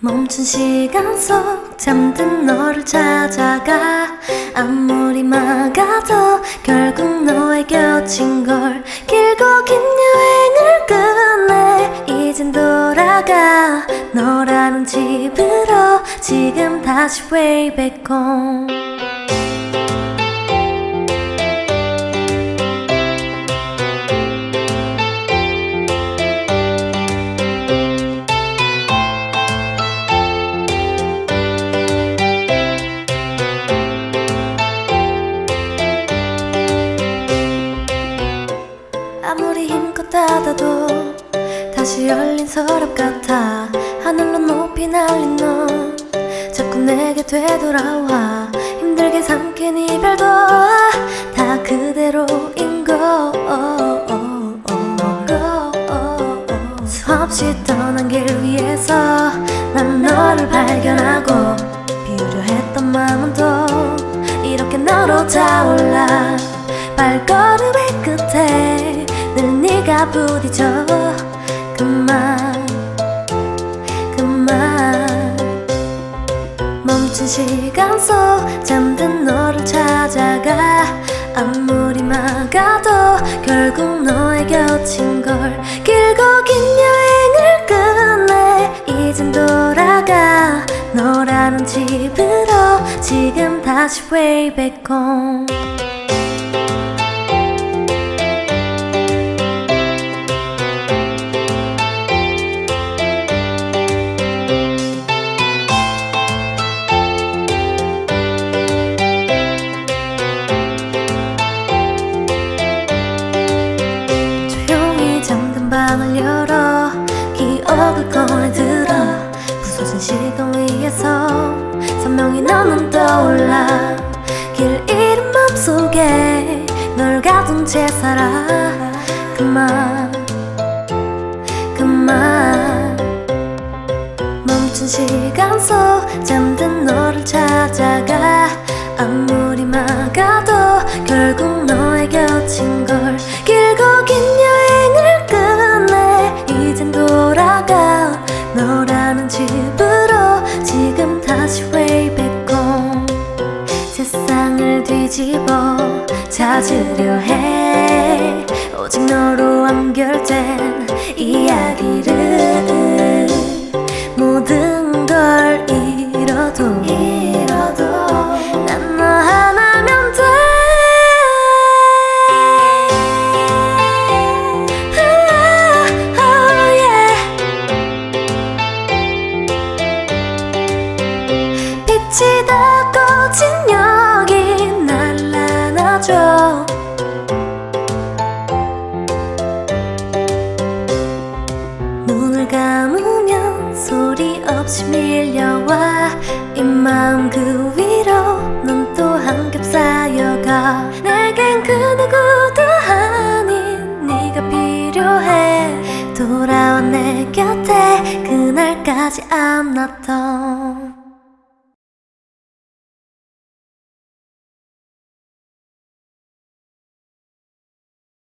멈춘 시간 속 잠든 너를 찾아가. 아무리 막아도 결국 너의 곁인 걸 길고 긴 여행을 끝내 이젠 돌아가. 너라는 집으로 지금 다시 way back home 다시 열린 서랍 같아. 하늘로 높이 날린 너. 자꾸 내게 되돌아와. 힘들게 삼킨 이별도 다 그대로인 거. 수없이 떠난 길 위에서 난 너를 발견하고 비우려 했던 마음은 또 이렇게 너로 타올라. 발걸음의 끝에 늘 네가 부딪혀 멈춘 시간 속 잠든 너를 찾아가 아무리 막아도 결국 너의 곁인 걸 길고 긴 여행을 끝내 이젠 돌아가 너라는 집으로 지금 다시 way back home 열어. 기억을 꺼내들어. 부서진 시간 위에서 선명히 너는 떠올라. 길 잃은 맘속에 널 가둔 채 살아. 그만 그만. 멈춘 시간 속 잠든 찾으려 해. 오직 너로 완결된 이야기를 모든 이 마음 그 위로 넌 또 한겹 쌓여가 내겐 그 누구도 아닌 네가 필요해. 돌아와 내 곁에 그날까지 not done